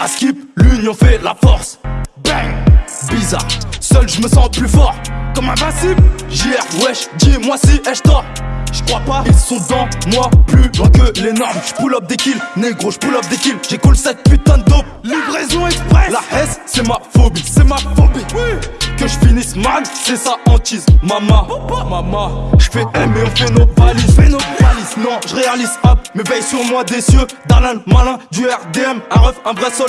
À skip, l'union fait la force. Bang! Bizarre, seul je me sens plus fort. Comme invincible, JR, wesh, dis-moi si ai-je tort. J'crois pas, ils sont dans moi plus loin que les normes. J'pull up des kills, négro, j'pull up des kills. Cool cette putain de dope. Livraison express. La S, c'est ma phobie, c'est ma phobie. Que je finisse mal, c'est sa hantise. Mama, mama, j'fais M et on fait nos valises. Non, je réalise hop, mais veille sur moi des cieux. Darlin, malin, du RDM, un ref, un vrai soldat.